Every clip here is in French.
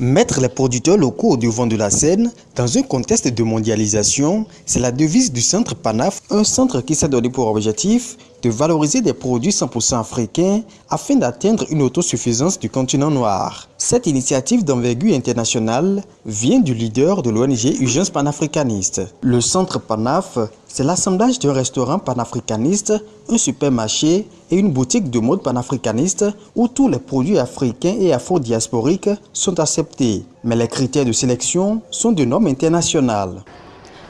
Mettre les producteurs locaux au devant de la scène dans un contexte de mondialisation, c'est la devise du Centre PANAF, un centre qui s'est donné pour objectif de valoriser des produits 100% africains afin d'atteindre une autosuffisance du continent noir. Cette initiative d'envergure internationale vient du leader de l'ONG Urgence panafricaniste. Le Centre PANAF, c'est l'assemblage d'un restaurant panafricaniste, un supermarché et une boutique de mode panafricaniste où tous les produits africains et afro-diasporiques sont acceptés. Mais les critères de sélection sont de normes internationales.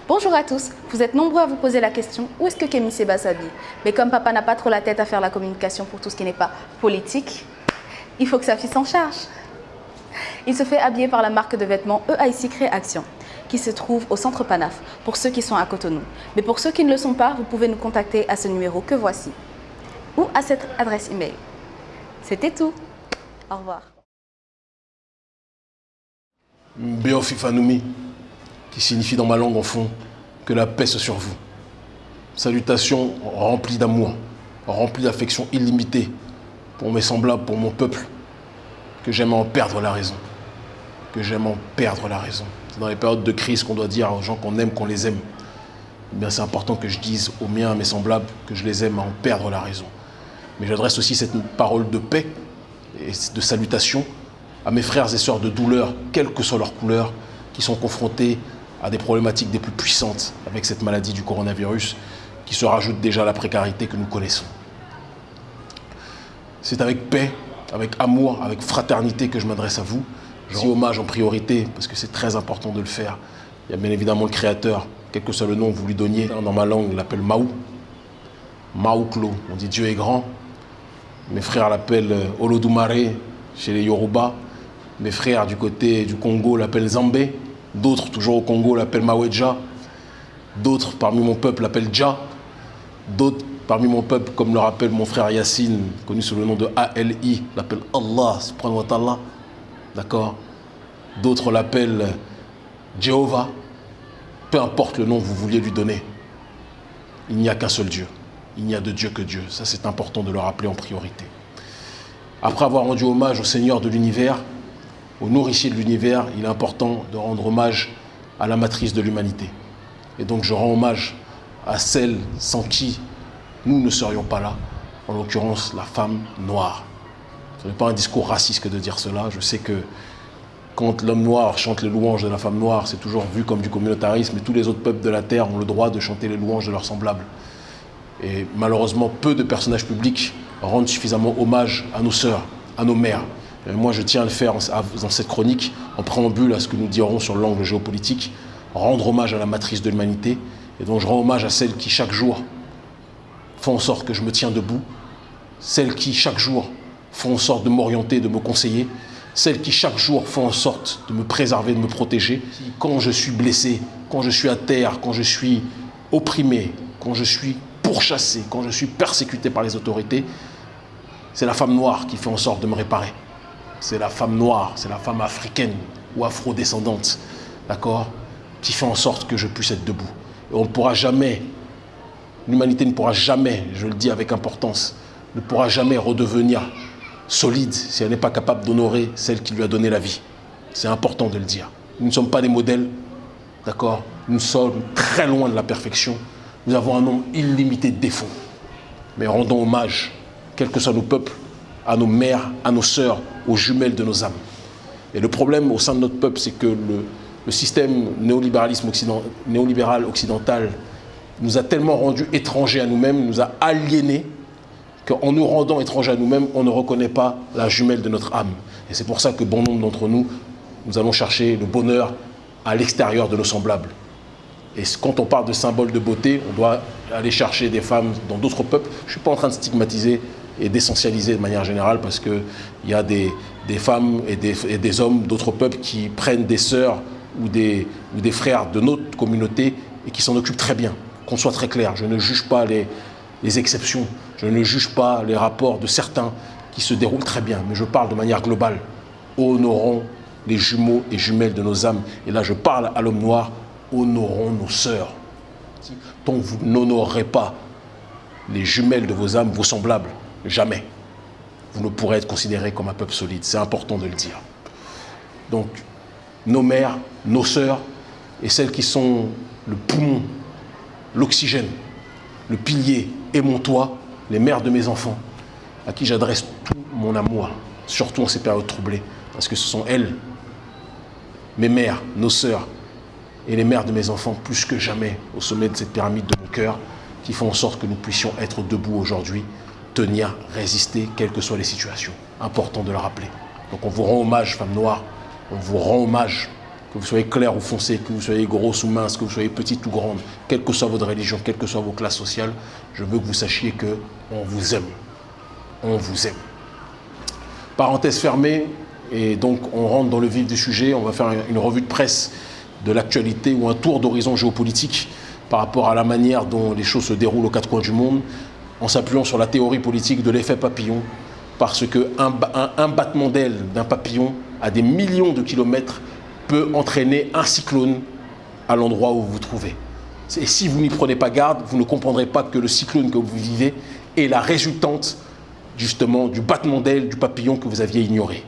Bonjour à tous, vous êtes nombreux à vous poser la question où est-ce que Kémy Seba s'habille Mais comme papa n'a pas trop la tête à faire la communication pour tout ce qui n'est pas politique, il faut que sa fille s'en charge. Il se fait habiller par la marque de vêtements EIC Créaction qui se trouve au centre Panaf pour ceux qui sont à Cotonou. Mais pour ceux qui ne le sont pas, vous pouvez nous contacter à ce numéro que voici ou à cette adresse email. C'était tout. Au revoir. Qui signifie dans ma langue en fond que la paix soit sur vous. Salutations remplies d'amour, remplies d'affection illimitée pour mes semblables, pour mon peuple, que j'aime en perdre la raison. Que j'aime en perdre la raison. C'est dans les périodes de crise qu'on doit dire aux gens qu'on aime, qu'on les aime. Eh bien, c'est important que je dise aux miens, à mes semblables, que je les aime à en perdre la raison. Mais j'adresse aussi cette parole de paix et de salutation à mes frères et sœurs de douleur, quelle que soit leur couleur, qui sont confrontés à des problématiques des plus puissantes avec cette maladie du coronavirus qui se rajoute déjà à la précarité que nous connaissons. C'est avec paix, avec amour, avec fraternité que je m'adresse à vous. Je rends hommage en priorité, parce que c'est très important de le faire. Il y a bien évidemment le créateur, quel que soit le nom que vous lui donniez. Dans ma langue, il l'appelle Maou. Maouklo, on dit Dieu est grand. Mes frères l'appellent euh, Olodumare chez les Yoruba. Mes frères du côté du Congo l'appellent Zambé. D'autres, toujours au Congo, l'appellent Mawedja. D'autres, parmi mon peuple, l'appellent Dja. D'autres, parmi mon peuple, comme le rappelle mon frère Yassine, connu sous le nom de ALI, l'appellent Allah, subhanahu wa. D'accord? D'autres l'appellent Jéhovah. Peu importe le nom que vous vouliez lui donner, il n'y a qu'un seul Dieu. Il n'y a de Dieu que Dieu. Ça, c'est important de le rappeler en priorité. Après avoir rendu hommage au Seigneur de l'univers, au nourricier de l'univers, il est important de rendre hommage à la matrice de l'humanité. Et donc je rends hommage à celle sans qui nous ne serions pas là, en l'occurrence la femme noire. Ce n'est pas un discours raciste que de dire cela. Je sais que quand l'homme noir chante les louanges de la femme noire, c'est toujours vu comme du communautarisme et tous les autres peuples de la Terre ont le droit de chanter les louanges de leurs semblables. Et malheureusement, peu de personnages publics rendent suffisamment hommage à nos sœurs, à nos mères. Et moi, je tiens à le faire dans cette chronique, en préambule à ce que nous dirons sur l'angle géopolitique, rendre hommage à la matrice de l'humanité. Et donc, je rends hommage à celles qui, chaque jour, font en sorte que je me tiens debout, celles qui, chaque jour, font en sorte de m'orienter, de me conseiller, celles qui, chaque jour, font en sorte de me préserver, de me protéger. Quand je suis blessé, quand je suis à terre, quand je suis opprimé, quand je suis pourchassé, quand je suis persécuté par les autorités, c'est la femme noire qui fait en sorte de me réparer c'est la femme noire, c'est la femme africaine ou afro-descendante, d'accord, qui fait en sorte que je puisse être debout. Et on ne pourra jamais, l'humanité ne pourra jamais, je le dis avec importance, ne pourra jamais redevenir solide si elle n'est pas capable d'honorer celle qui lui a donné la vie. C'est important de le dire. Nous ne sommes pas des modèles, d'accord Nous sommes très loin de la perfection. Nous avons un nombre illimité de défauts. Mais rendons hommage, quels que soient nos peuples, à nos mères, à nos sœurs, aux jumelles de nos âmes. Et le problème au sein de notre peuple, c'est que le, système néolibéralisme néolibéral occidental nous a tellement rendus étrangers à nous-mêmes, nous a aliénés, qu'en nous rendant étrangers à nous-mêmes, on ne reconnaît pas la jumelle de notre âme. Et c'est pour ça que bon nombre d'entre nous, nous allons chercher le bonheur à l'extérieur de nos semblables. Et quand on parle de symboles de beauté, on doit aller chercher des femmes dans d'autres peuples. Je ne suis pas en train de stigmatiser et d'essentialiser de manière générale parce qu'il y a des, des femmes et des, des hommes d'autres peuples qui prennent des sœurs ou des, ou des frères de notre communauté et qui s'en occupent très bien. Qu'on soit très clair, je ne juge pas les, les exceptions, je ne juge pas les rapports de certains qui se déroulent très bien, mais je parle de manière globale. Honorons les jumeaux et jumelles de nos âmes. Et là, je parle à l'homme noir, honorons nos sœurs. Tant vous n'honorerez pas les jumelles de vos âmes, vos semblables, Jamais. Vous ne pourrez être considéré comme un peuple solide. C'est important de le dire. Donc, nos mères, nos sœurs et celles qui sont le poumon, l'oxygène, le pilier et mon toit, les mères de mes enfants, à qui j'adresse tout mon amour, surtout en ces périodes troublées, parce que ce sont elles, mes mères, nos sœurs et les mères de mes enfants, plus que jamais au sommet de cette pyramide de mon cœur, qui font en sorte que nous puissions être debout aujourd'hui, tenir, résister, quelles que soient les situations. Important de le rappeler. Donc on vous rend hommage, femme noire, on vous rend hommage, que vous soyez clair ou foncé, que vous soyez grosse ou mince, que vous soyez petite ou grande, quelle que soit votre religion, quelles que soient vos classes sociales, je veux que vous sachiez que on vous aime. On vous aime. Parenthèse fermée, et donc on rentre dans le vif du sujet, on va faire une revue de presse de l'actualité ou un tour d'horizon géopolitique par rapport à la manière dont les choses se déroulent aux quatre coins du monde, en s'appuyant sur la théorie politique de l'effet papillon, parce qu'un un, un battement d'aile d'un papillon à des millions de kilomètres peut entraîner un cyclone à l'endroit où vous vous trouvez. Et si vous n'y prenez pas garde, vous ne comprendrez pas que le cyclone que vous vivez est la résultante justement du battement d'aile du papillon que vous aviez ignoré.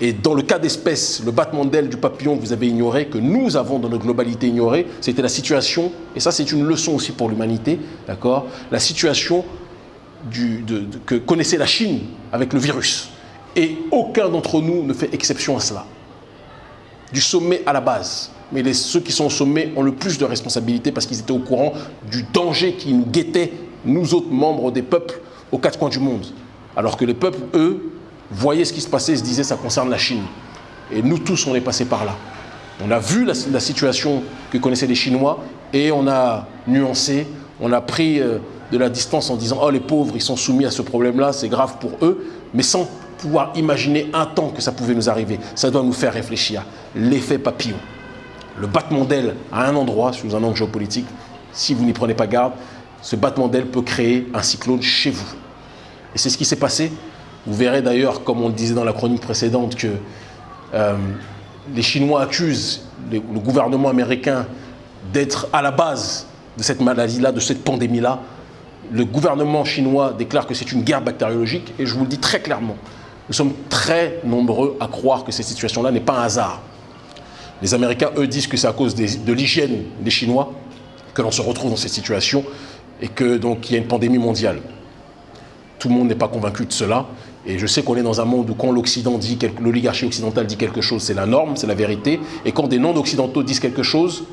Et dans le cas d'espèce, le battement d'aile du papillon que vous avez ignoré, que nous avons dans notre globalité ignoré, c'était la situation, et ça c'est une leçon aussi pour l'humanité, d'accord La situation que connaissait la Chine avec le virus. Et aucun d'entre nous ne fait exception à cela. Du sommet à la base. Mais ceux qui sont au sommet ont le plus de responsabilités parce qu'ils étaient au courant du danger qui nous guettait, nous autres membres des peuples, aux quatre coins du monde. Alors que les peuples, eux, voyaient ce qui se passait et se disaient ça concerne la Chine. Et nous tous, on est passés par là. On a vu la, la situation que connaissaient les Chinois et on a nuancé, on a pris euh, de la distance en disant oh les pauvres, ils sont soumis à ce problème-là, c'est grave pour eux, mais sans pouvoir imaginer un temps que ça pouvait nous arriver. Ça doit nous faire réfléchir. L'effet papillon. Le battement d'aile à un endroit, sous un angle géopolitique, si vous n'y prenez pas garde, ce battement d'aile peut créer un cyclone chez vous. Et c'est ce qui s'est passé. Vous verrez d'ailleurs, comme on le disait dans la chronique précédente, que euh, les Chinois accusent le, gouvernement américain d'être à la base de cette maladie-là, de cette pandémie-là. Le gouvernement chinois déclare que c'est une guerre bactériologique et je vous le dis très clairement, nous sommes très nombreux à croire que cette situation-là n'est pas un hasard. Les Américains, eux, disent que c'est à cause de l'hygiène des Chinois que l'on se retrouve dans cette situation et que donc il y a une pandémie mondiale. Tout le monde n'est pas convaincu de cela. Et je sais qu'on est dans un monde où quand l'oligarchie occidentale dit quelque chose, c'est la norme, c'est la vérité. Et quand des non-occidentaux disent quelque chose,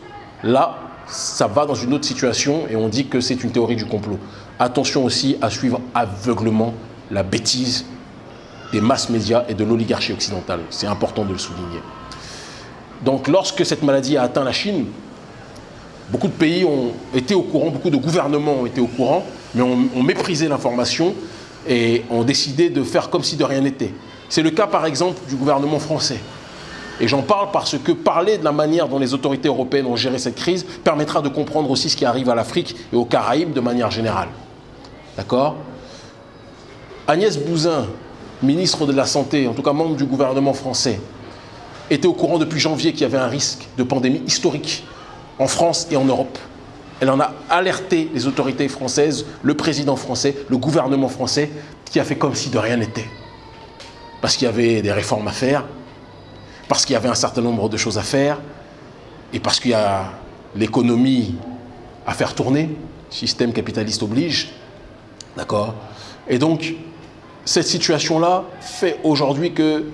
là, ça va dans une autre situation et on dit que c'est une théorie du complot. Attention aussi à suivre aveuglement la bêtise des masses médias et de l'oligarchie occidentale. C'est important de le souligner. Donc lorsque cette maladie a atteint la Chine, beaucoup de pays ont été au courant, beaucoup de gouvernements ont été au courant, mais ont méprisé l'information et ont décidé de faire comme si de rien n'était. C'est le cas par exemple du gouvernement français. Et j'en parle parce que parler de la manière dont les autorités européennes ont géré cette crise permettra de comprendre aussi ce qui arrive à l'Afrique et aux Caraïbes de manière générale. D'accord? Agnès Buzyn, ministre de la Santé, en tout cas membre du gouvernement français, était au courant depuis janvier qu'il y avait un risque de pandémie historique en France et en Europe. Elle en a alerté les autorités françaises, le président français, le gouvernement français, qui a fait comme si de rien n'était. Parce qu'il y avait des réformes à faire, parce qu'il y avait un certain nombre de choses à faire, et parce qu'il y a l'économie à faire tourner, système capitaliste oblige, d'accord? Et donc, cette situation-là fait aujourd'hui que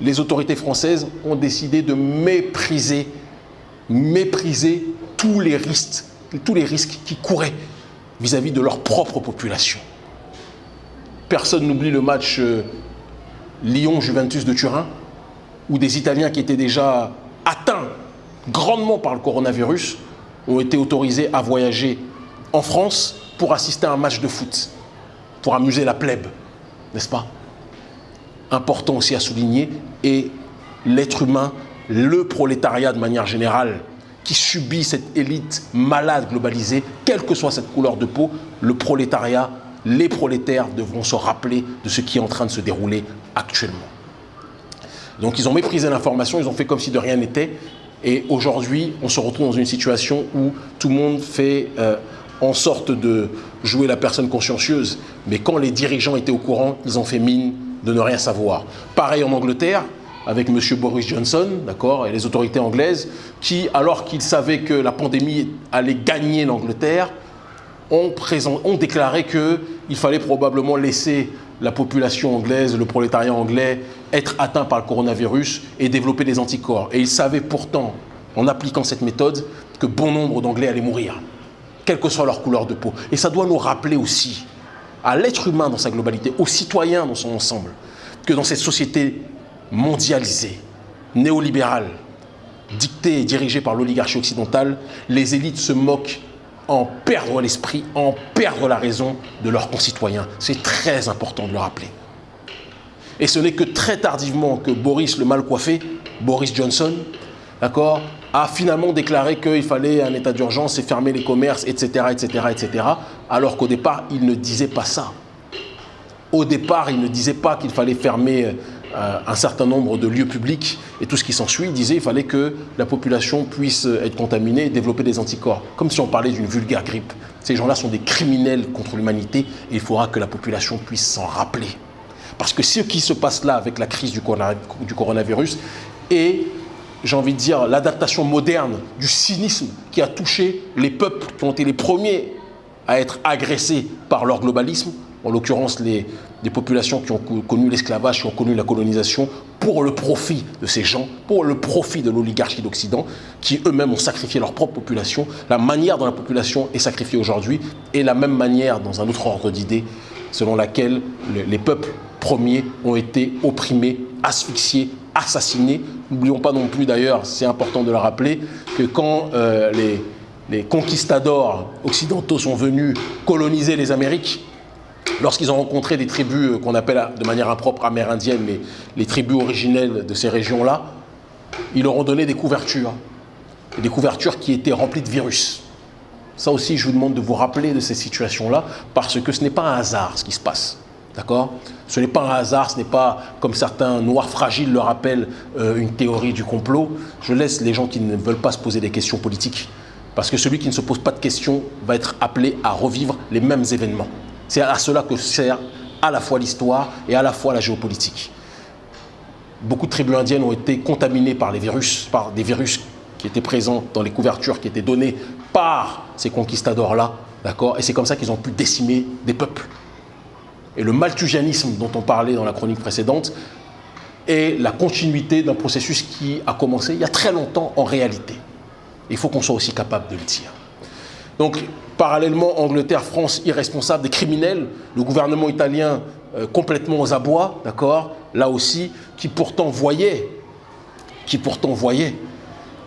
les autorités françaises ont décidé de mépriser, mépriser tous les risques, tous les risques qui couraient vis-à-vis -vis de leur propre population. Personne n'oublie le match euh, Lyon-Juventus de Turin, où des Italiens qui étaient déjà atteints grandement par le coronavirus ont été autorisés à voyager en France pour assister à un match de foot, pour amuser la plèbe, n'est-ce pas? Important aussi à souligner, et l'être humain, le prolétariat de manière générale, qui subit cette élite malade globalisée, quelle que soit cette couleur de peau, le prolétariat, les prolétaires devront se rappeler de ce qui est en train de se dérouler actuellement. Donc ils ont méprisé l'information, ils ont fait comme si de rien n'était. Et aujourd'hui, on se retrouve dans une situation où tout le monde fait euh, en sorte de jouer la personne consciencieuse. Mais quand les dirigeants étaient au courant, ils ont fait mine de ne rien savoir. Pareil en Angleterre, avec M. Boris Johnson, d'accord, et les autorités anglaises, qui, alors qu'ils savaient que la pandémie allait gagner l'Angleterre, ont, ont, déclaré qu'il fallait probablement laisser la population anglaise, le prolétariat anglais, être atteint par le coronavirus et développer des anticorps. Et ils savaient pourtant, en appliquant cette méthode, que bon nombre d'Anglais allaient mourir, quelle que soit leur couleur de peau. Et ça doit nous rappeler aussi, à l'être humain dans sa globalité, aux citoyens dans son ensemble, que dans cette société mondialisée, néolibérale, dictée et dirigée par l'oligarchie occidentale, les élites se moquent en perdre l'esprit, en perdre la raison de leurs concitoyens. C'est très important de le rappeler. Et ce n'est que très tardivement que Boris le mal coiffé, Boris Johnson, d'accord, a finalement déclaré qu'il fallait un état d'urgence et fermer les commerces, etc., alors qu'au départ, il ne disait pas ça. Au départ, il ne disait pas qu'il fallait fermer euh, un certain nombre de lieux publics et tout ce qui s'ensuit, disait qu'il fallait que la population puisse être contaminée et développer des anticorps, comme si on parlait d'une vulgaire grippe. Ces gens-là sont des criminels contre l'humanité et il faudra que la population puisse s'en rappeler. Parce que ce qui se passe là avec la crise du coronavirus est, j'ai envie de dire, l'adaptation moderne du cynisme qui a touché les peuples qui ont été les premiers à être agressés par leur globalisme, en l'occurrence les, populations qui ont connu l'esclavage, qui ont connu la colonisation, pour le profit de ces gens, pour le profit de l'oligarchie d'Occident, qui eux-mêmes ont sacrifié leur propre population. La manière dont la population est sacrifiée aujourd'hui est la même manière, dans un autre ordre d'idées, selon laquelle les peuples premiers ont été opprimés, asphyxiés, assassinés. N'oublions pas non plus d'ailleurs, c'est important de le rappeler, que quand euh, les, les conquistadors occidentaux sont venus coloniser les Amériques, lorsqu'ils ont rencontré des tribus euh, qu'on appelle de manière impropre amérindiennes, mais les tribus originelles de ces régions-là, ils leur ont donné des couvertures, des couvertures qui étaient remplies de virus. Ça aussi, je vous demande de vous rappeler de ces situations-là, parce que ce n'est pas un hasard ce qui se passe. D'accord? Ce n'est pas un hasard, ce n'est pas, comme certains noirs fragiles le rappellent, euh, une théorie du complot. Je laisse les gens qui ne veulent pas se poser des questions politiques. Parce que celui qui ne se pose pas de questions va être appelé à revivre les mêmes événements. C'est à cela que sert à la fois l'histoire et à la fois la géopolitique. Beaucoup de tribus indiennes ont été contaminées par des virus qui étaient présents dans les couvertures qui étaient données par ces conquistadors-là, d'accord? Et c'est comme ça qu'ils ont pu décimer des peuples. Et le malthusianisme dont on parlait dans la chronique précédente est la continuité d'un processus qui a commencé il y a très longtemps en réalité. Il faut qu'on soit aussi capable de le dire. Donc, parallèlement, Angleterre, France, irresponsable, des criminels, le gouvernement italien euh, complètement aux abois, d'accord? Là aussi, qui pourtant voyait, qui pourtant voyait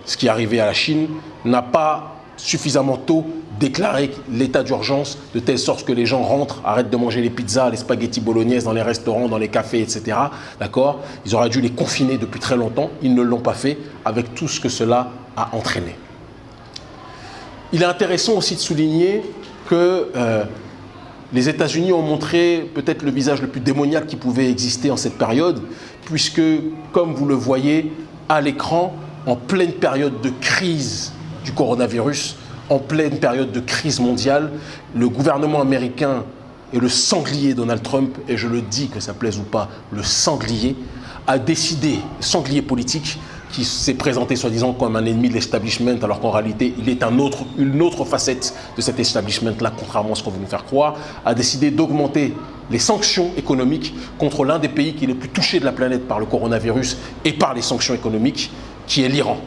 ce qui arrivait à la Chine, n'a pas suffisamment tôt déclaré l'état d'urgence de telle sorte que les gens rentrent, arrêtent de manger les pizzas, les spaghettis bolognaises dans les restaurants, dans les cafés, etc. D'accord? Ils auraient dû les confiner depuis très longtemps. Ils ne l'ont pas fait avec tout ce que cela a entraîné. Il est intéressant aussi de souligner que euh, les États-Unis ont montré peut-être le visage le plus démoniaque qui pouvait exister en cette période, puisque, comme vous le voyez à l'écran, en pleine période de crise du coronavirus, en pleine période de crise mondiale, le gouvernement américain et le sanglier Donald Trump, et je le dis que ça plaise ou pas, le sanglier, a décidé, sanglier politique, qui s'est présenté soi-disant comme un ennemi de l'establishment, alors qu'en réalité, il est une autre facette de cet establishment-là, contrairement à ce qu'on veut nous faire croire, a décidé d'augmenter les sanctions économiques contre l'un des pays qui est le plus touché de la planète par le coronavirus et par les sanctions économiques, qui est l'Iran.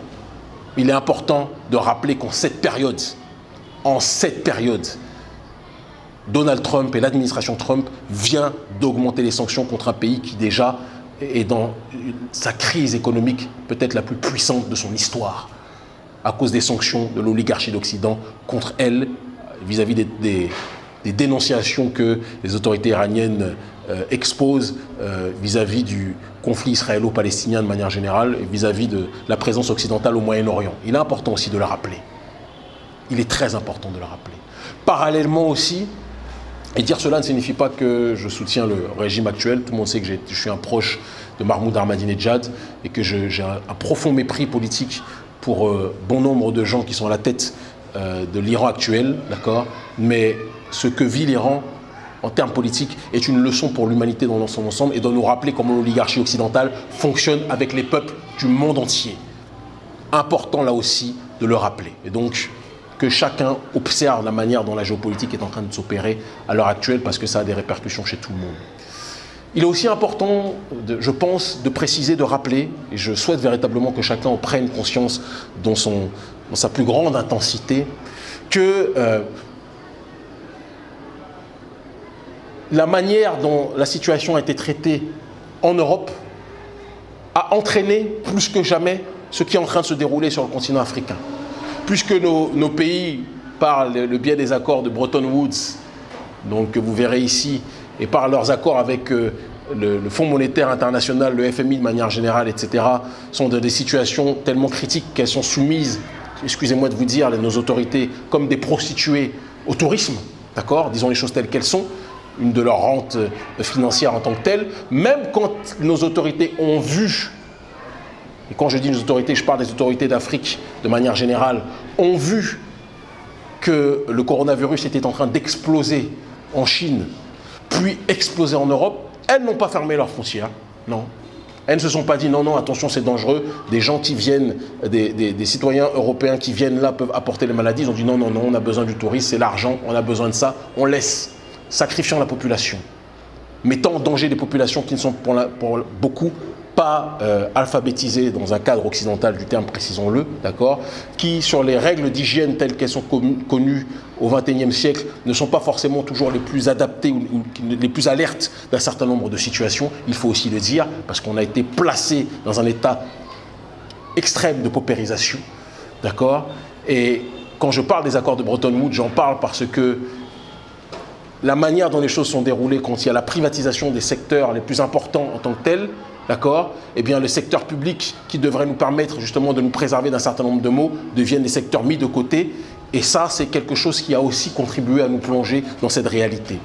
Il est important de rappeler qu'en cette période, en cette période, Donald Trump et l'administration Trump vient d'augmenter les sanctions contre un pays qui déjà est dans sa crise économique peut-être la plus puissante de son histoire, à cause des sanctions de l'oligarchie d'Occident contre elle, vis-à-vis des, dénonciations que les autorités iraniennes euh, exposent euh, vis-à-vis du conflit israélo-palestinien de manière générale et vis-à-vis de la présence occidentale au Moyen-Orient. Il est important aussi de le rappeler. Il est très important de le rappeler. Parallèlement aussi, et dire cela ne signifie pas que je soutiens le régime actuel. Tout le monde sait que je suis un proche de Mahmoud Ahmadinejad et que j'ai un, profond mépris politique pour euh, bon nombre de gens qui sont à la tête euh, de l'Iran actuel, d'accord? Mais ce que vit l'Iran en termes politiques, est une leçon pour l'humanité dans son ensemble et doit nous rappeler comment l'oligarchie occidentale fonctionne avec les peuples du monde entier. Important là aussi de le rappeler. Et donc, que chacun observe la manière dont la géopolitique est en train de s'opérer à l'heure actuelle parce que ça a des répercussions chez tout le monde. Il est aussi important, je pense, de préciser, de rappeler, et je souhaite véritablement que chacun en prenne conscience dans, sa plus grande intensité, que euh, la manière dont la situation a été traitée en Europe a entraîné plus que jamais ce qui est en train de se dérouler sur le continent africain. Puisque nos, pays, par le, biais des accords de Bretton Woods, donc que vous verrez ici, et par leurs accords avec euh, le, Fonds monétaire international, le FMI de manière générale, etc., sont dans des situations tellement critiques qu'elles sont soumises, excusez-moi de vous dire, nos autorités, comme des prostituées au tourisme, d'accord Disons les choses telles qu'elles sont, une de leurs rentes euh, financières en tant que telle, même quand nos autorités ont vu, et quand je dis nos autorités, je parle des autorités d'Afrique de manière générale, ont vu que le coronavirus était en train d'exploser en Chine, puis exploser en Europe, elles n'ont pas fermé leurs frontières, non. Elles ne se sont pas dit non, non, attention, c'est dangereux. Des gens qui viennent, des, citoyens européens qui viennent là peuvent apporter les maladies. Ils ont dit non, non, non, on a besoin du tourisme, c'est l'argent, on a besoin de ça, on laisse, sacrifiant la population, mettant en danger des populations qui ne sont pour beaucoup pas euh, alphabétisés dans un cadre occidental du terme, précisons-le, d'accord, qui, sur les règles d'hygiène telles qu'elles sont connues au XXIe siècle, ne sont pas forcément toujours les plus adaptées ou, les plus alertes d'un certain nombre de situations, il faut aussi le dire, parce qu'on a été placé dans un état extrême de paupérisation, d'accord. Et quand je parle des accords de Bretton Woods, j'en parle parce que la manière dont les choses sont déroulées quand il y a la privatisation des secteurs les plus importants en tant que tels, d'accord Eh bien, le secteur public qui devrait nous permettre justement de nous préserver d'un certain nombre de mots deviennent des secteurs mis de côté. Et ça, c'est quelque chose qui a aussi contribué à nous plonger dans cette réalité.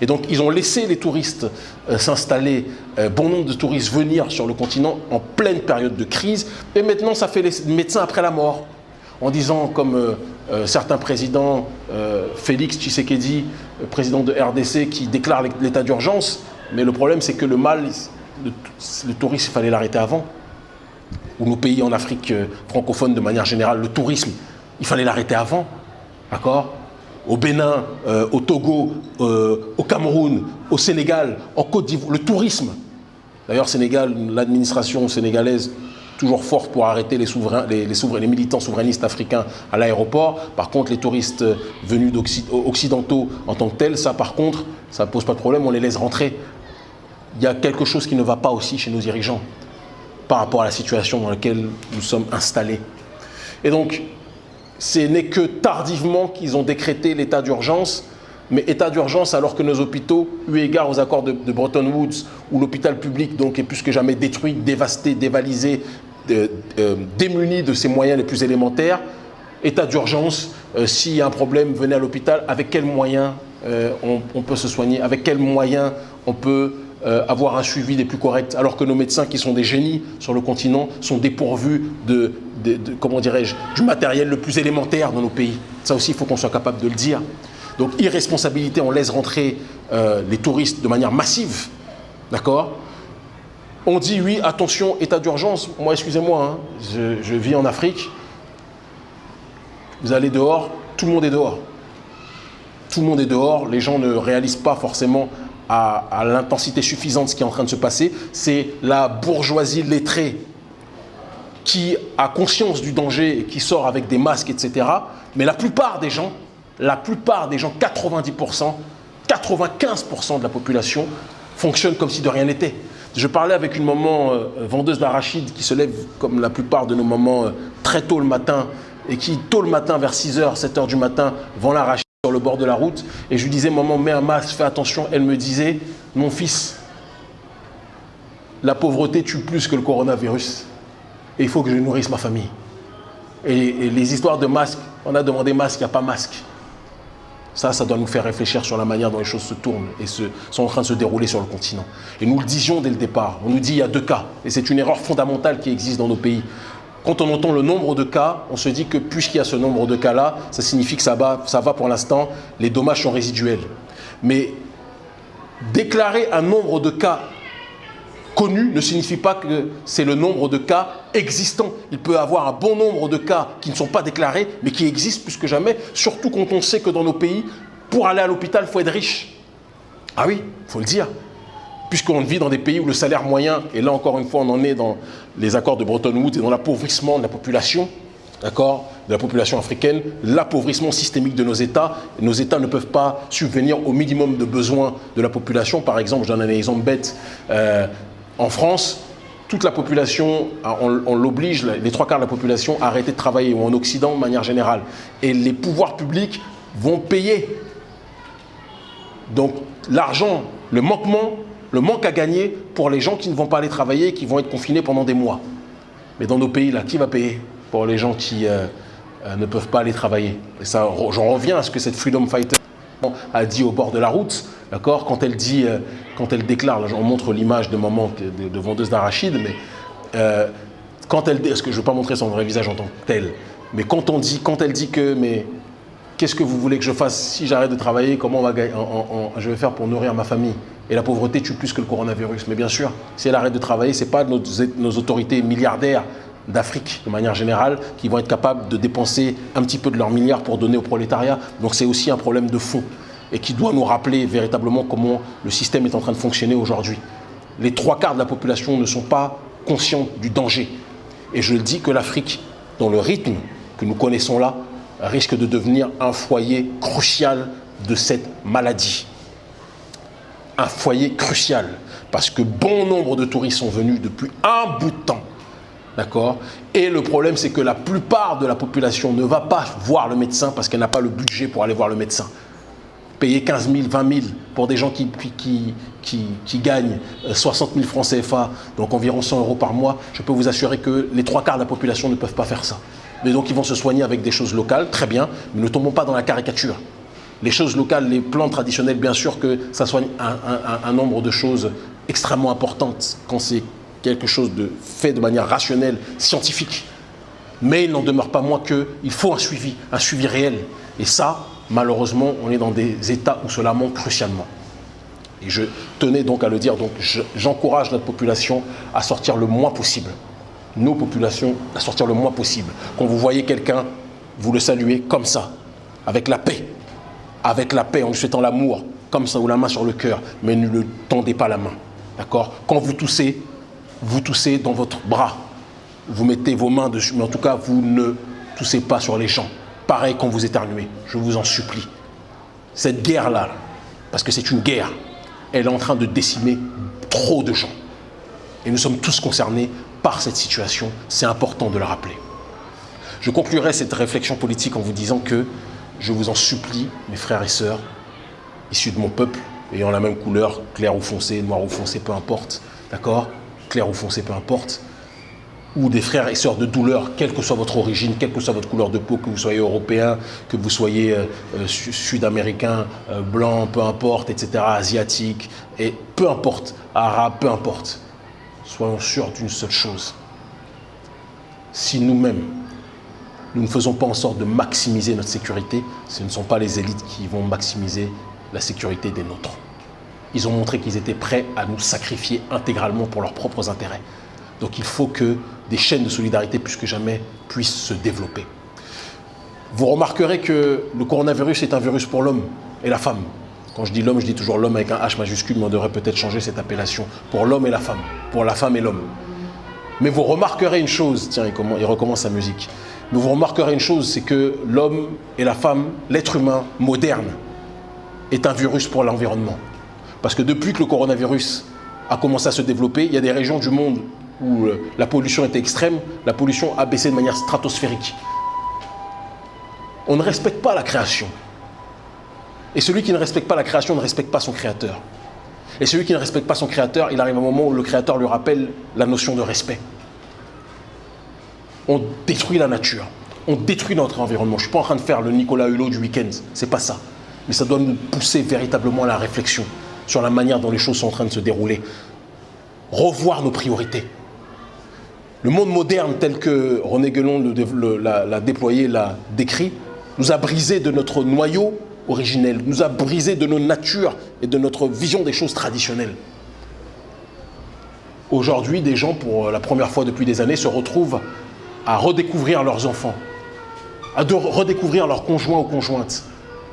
Et donc, ils ont laissé les touristes euh, s'installer, euh, bon nombre de touristes venir sur le continent en pleine période de crise. Et maintenant, ça fait les médecins après la mort. En disant, comme euh, certains présidents, Félix Tshisekedi, président de RDC, qui déclare l'état d'urgence, mais le problème, c'est que le mal le, tourisme, il fallait l'arrêter avant. Ou nos pays en Afrique euh, francophone, de manière générale, le tourisme, il fallait l'arrêter avant. D'accord? Au Bénin, euh, au Togo, euh, au Cameroun, au Sénégal, en Côte d'Ivoire, le tourisme. D'ailleurs, Sénégal, l'administration sénégalaise, toujours forte pour arrêter les, militants souverainistes africains à l'aéroport. Par contre, les touristes venus occidentaux en tant que tels, ça par contre, ça ne pose pas de problème, on les laisse rentrer il y a quelque chose qui ne va pas aussi chez nos dirigeants par rapport à la situation dans laquelle nous sommes installés. Et donc, ce n'est que tardivement qu'ils ont décrété l'état d'urgence, mais état d'urgence alors que nos hôpitaux, eu égard aux accords de, Bretton Woods, où l'hôpital public donc, est plus que jamais détruit, dévasté, dévalisé, euh, démuni de ses moyens les plus élémentaires, état d'urgence, euh, s'il y a un problème, venez à l'hôpital, avec quels moyens euh, on, peut se soigner, avec quels moyens on peut avoir un suivi des plus corrects, alors que nos médecins, qui sont des génies sur le continent, sont dépourvus de, comment du matériel le plus élémentaire dans nos pays. Ça aussi, il faut qu'on soit capable de le dire. Donc, irresponsabilité, on laisse rentrer euh, les touristes de manière massive, d'accord? On dit, oui, attention, état d'urgence. Moi, excusez-moi, hein, je, vis en Afrique. Vous allez dehors, tout le monde est dehors. Tout le monde est dehors, les gens ne réalisent pas forcément à, l'intensité suffisante ce qui est en train de se passer, c'est la bourgeoisie lettrée qui a conscience du danger et qui sort avec des masques, etc. Mais la plupart des gens, la plupart des gens, 90%, 95% de la population fonctionnent comme si de rien n'était. Je parlais avec une maman euh, vendeuse d'arachides qui se lève comme la plupart de nos mamans euh, très tôt le matin et qui tôt le matin vers 6h, 7h du matin vend l'arachide sur le bord de la route. Et je lui disais maman mets un masque fais attention. Elle me disait mon fils la pauvreté tue plus que le coronavirus et il faut que je nourrisse ma famille. Et, les histoires de masques on a demandé masque il n'y a pas masque ça, ça doit nous faire réfléchir sur la manière dont les choses se tournent et sont en train de se dérouler sur le continent. Et nous le disions dès le départ. On nous dit il y a deux cas. Et c'est une erreur fondamentale qui existe dans nos pays. Quand on entend le nombre de cas, on se dit que puisqu'il y a ce nombre de cas-là, ça signifie que ça va, ça va pour l'instant, les dommages sont résiduels. Mais déclarer un nombre de cas connu ne signifie pas que c'est le nombre de cas existants. Il peut y avoir un bon nombre de cas qui ne sont pas déclarés, mais qui existent plus que jamais, surtout quand on sait que dans nos pays, pour aller à l'hôpital, il faut être riche. Ah oui, il faut le dire. Puisqu'on vit dans des pays où le salaire moyen, et là encore une fois, on en est dans les accords de Bretton Woods et dans l'appauvrissement de la population, d'accord, de la population africaine, l'appauvrissement systémique de nos États. Nos États ne peuvent pas subvenir au minimum de besoins de la population. Par exemple, je donne un exemple bête. Euh, en France, toute la population, on, l'oblige, les trois quarts de la population, à arrêter de travailler, ou en Occident de manière générale. Et les pouvoirs publics vont payer. Donc l'argent, le manquement, le manque à gagner pour les gens qui ne vont pas aller travailler, qui vont être confinés pendant des mois. Mais dans nos pays, là, qui va payer pour les gens qui euh, euh, ne peuvent pas aller travailler? Et ça, j'en reviens à ce que cette Freedom Fighter a dit au bord de la route, d'accord? Quand elle dit, euh, quand elle déclare, là, on montre l'image de maman de, vendeuse d'arachide, mais euh, quand elle, est-ce que je ne veux pas montrer son vrai visage en tant que tel, mais quand on dit, quand elle dit que, mais qu'est-ce que vous voulez que je fasse si j'arrête de travailler Comment on va, je vais faire pour nourrir ma famille Et la pauvreté tue plus que le coronavirus. Mais bien sûr, si elle arrête de travailler, c'est pas nos, nos autorités milliardaires d'Afrique de manière générale qui vont être capables de dépenser un petit peu de leurs milliards pour donner au prolétariat. Donc c'est aussi un problème de fond et qui doit nous rappeler véritablement comment le système est en train de fonctionner aujourd'hui. Les trois quarts de la population ne sont pas conscients du danger. Et je le dis que l'Afrique, dans le rythme que nous connaissons là, risque de devenir un foyer crucial de cette maladie. Un foyer crucial, parce que bon nombre de touristes sont venus depuis un bout de temps D'accord? Et le problème, c'est que la plupart de la population ne va pas voir le médecin parce qu'elle n'a pas le budget pour aller voir le médecin. Payer 15 000, 20 000 pour des gens qui, qui, qui, qui gagnent 60 euh, 000 francs CFA, donc environ 100 euros par mois, je peux vous assurer que les trois quarts de la population ne peuvent pas faire ça. Mais donc ils vont se soigner avec des choses locales, très bien, mais ne tombons pas dans la caricature. Les choses locales, les plantes traditionnelles, bien sûr que ça soigne un, un nombre de choses extrêmement importantes quand c'est quelque chose de fait de manière rationnelle, scientifique. Mais il n'en demeure pas moins qu'il faut un suivi, un suivi réel. Et ça, malheureusement, on est dans des états où cela manque crucialement. Et je tenais donc à le dire, donc j'encourage notre population à sortir le moins possible. Nos populations à sortir le moins possible. Quand vous voyez quelqu'un, vous le saluez comme ça, avec la paix. Avec la paix, en lui souhaitant l'amour, comme ça, ou la main sur le cœur, mais ne le tendez pas la main. D'accord? Quand vous toussez, vous toussez dans votre bras, vous mettez vos mains dessus, mais en tout cas, vous ne toussez pas sur les gens. Pareil quand vous éternuez, je vous en supplie. Cette guerre-là, parce que c'est une guerre, elle est en train de décimer trop de gens. Et nous sommes tous concernés par cette situation, c'est important de le rappeler. Je conclurai cette réflexion politique en vous disant que je vous en supplie, mes frères et sœurs, issus de mon peuple, ayant la même couleur, clair ou foncé, noir ou foncé, peu importe, d'accord? Clair ou foncé, peu importe, ou des frères et sœurs de douleur, quelle que soit votre origine, quelle que soit votre couleur de peau, que vous soyez européen, que vous soyez euh, euh, sud-américain, euh, blanc, peu importe, etc., asiatique, et peu importe, arabe, peu importe. Soyons sûrs d'une seule chose. Si nous-mêmes, nous ne faisons pas en sorte de maximiser notre sécurité, ce ne sont pas les élites qui vont maximiser la sécurité des nôtres. Ils ont montré qu'ils étaient prêts à nous sacrifier intégralement pour leurs propres intérêts. Donc il faut que des chaînes de solidarité plus que jamais puissent se développer. Vous remarquerez que le coronavirus est un virus pour l'homme et la femme. Quand je dis l'homme, je dis toujours l'homme avec un H majuscule, mais on devrait peut-être changer cette appellation. Pour l'homme et la femme. Pour la femme et l'homme. Mais vous remarquerez une chose, tiens, il recommence sa musique. Mais vous remarquerez une chose, c'est que l'homme et la femme, l'être humain moderne, est un virus pour l'environnement. Parce que depuis que le coronavirus a commencé à se développer, il y a des régions du monde où euh, la pollution était extrême, la pollution a baissé de manière stratosphérique. On ne respecte pas la création. Et celui qui ne respecte pas la création ne respecte pas son créateur. Et celui qui ne respecte pas son créateur, il arrive un moment où le créateur lui rappelle la notion de respect. On détruit la nature, on détruit notre environnement. Je ne suis pas en train de faire le Nicolas Hulot du week-end, c'est pas ça. Mais ça doit nous pousser véritablement à la réflexion sur la manière dont les choses sont en train de se dérouler. Revoir nos priorités. Le monde moderne tel que René Guélon l'a déployé, l'a décrit, nous a brisé de notre noyau originelle, nous a brisé de nos natures et de notre vision des choses traditionnelles. Aujourd'hui, des gens, pour la première fois depuis des années, se retrouvent à redécouvrir leurs enfants, à redécouvrir leurs conjoints ou conjointes,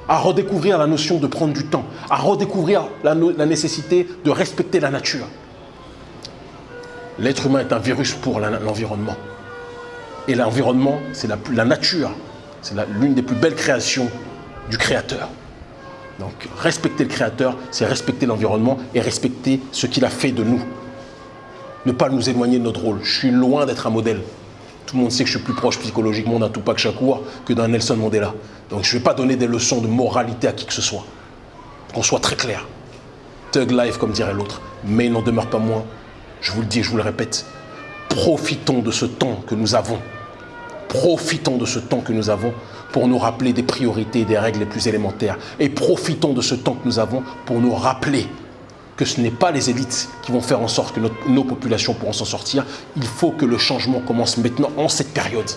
à redécouvrir la notion de prendre du temps, à redécouvrir la, nécessité de respecter la nature. L'être humain est un virus pour l'environnement. Et l'environnement, c'est la, nature, c'est l'une des plus belles créations du Créateur. Donc respecter le Créateur, c'est respecter l'environnement et respecter ce qu'il a fait de nous. Ne pas nous éloigner de notre rôle. Je suis loin d'être un modèle. Tout le monde sait que je suis plus proche psychologiquement d'un Tupac Shakur que d'un Nelson Mandela. Donc je ne vais pas donner des leçons de moralité à qui que ce soit. Qu'on soit très clair. Thug life, comme dirait l'autre. Mais il n'en demeure pas moins, je vous le dis je vous le répète, profitons de ce temps que nous avons. Profitons de ce temps que nous avons pour nous rappeler des priorités et des règles les plus élémentaires. Et profitons de ce temps que nous avons pour nous rappeler que ce n'est pas les élites qui vont faire en sorte que nos populations pourront s'en sortir. Il faut que le changement commence maintenant, en cette période.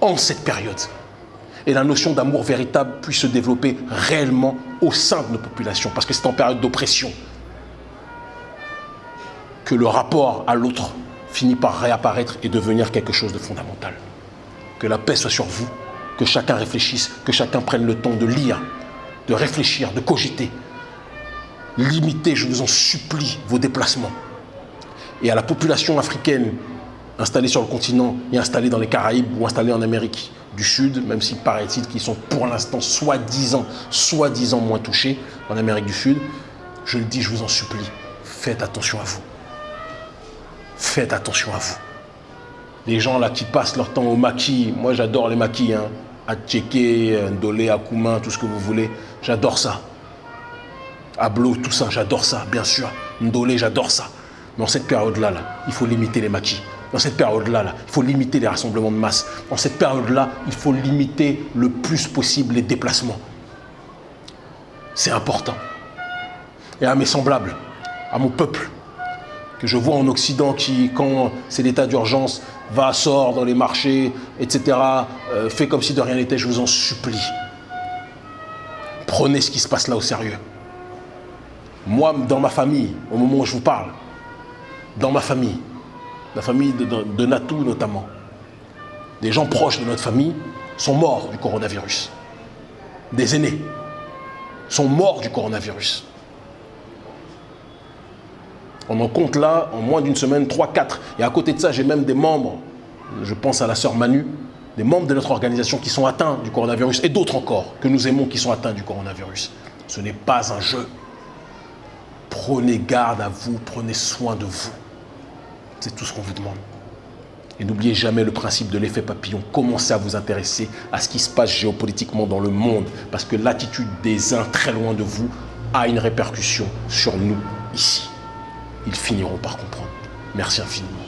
En cette période. Et la notion d'amour véritable puisse se développer réellement au sein de nos populations, parce que c'est en période d'oppression que le rapport à l'autre finit par réapparaître et devenir quelque chose de fondamental. Que la paix soit sur vous, que chacun réfléchisse, que chacun prenne le temps de lire, de réfléchir, de cogiter, limitez, je vous en supplie, vos déplacements. Et à la population africaine installée sur le continent et installée dans les Caraïbes ou installée en Amérique du Sud, même s'il paraît-il qu'ils sont pour l'instant soi-disant, soi-disant moins touchés en Amérique du Sud, je le dis, je vous en supplie, faites attention à vous. Faites attention à vous. Les gens là qui passent leur temps au maquis, moi j'adore les maquis, hein, à Tchéké, Ndolé, Akoumin, tout ce que vous voulez, j'adore ça. Ablo, tout ça, j'adore ça, bien sûr. Ndolé, j'adore ça. Dans cette période-là, là, il faut limiter les maquis. Dans cette période-là, là, il faut limiter les rassemblements de masse. Dans cette période-là, il faut limiter le plus possible les déplacements. C'est important. Et à mes semblables, à mon peuple, que je vois en Occident qui, quand c'est l'état d'urgence, va, sort dans les marchés, etc., euh, fait comme si de rien n'était, je vous en supplie. Prenez ce qui se passe là au sérieux. Moi, dans ma famille, au moment où je vous parle, dans ma famille, la famille de, Natou notamment, des gens proches de notre famille sont morts du coronavirus. Des aînés sont morts du coronavirus. On en compte là, en moins d'une semaine, 3-4. Et à côté de ça, j'ai même des membres, je pense à la sœur Manu, des membres de notre organisation qui sont atteints du coronavirus et d'autres encore que nous aimons qui sont atteints du coronavirus. Ce n'est pas un jeu. Prenez garde à vous, prenez soin de vous. C'est tout ce qu'on vous demande. Et n'oubliez jamais le principe de l'effet papillon. Commencez à vous intéresser à ce qui se passe géopolitiquement dans le monde. Parce que l'attitude des uns très loin de vous a une répercussion sur nous ici. Ils finiront par comprendre. Merci infiniment.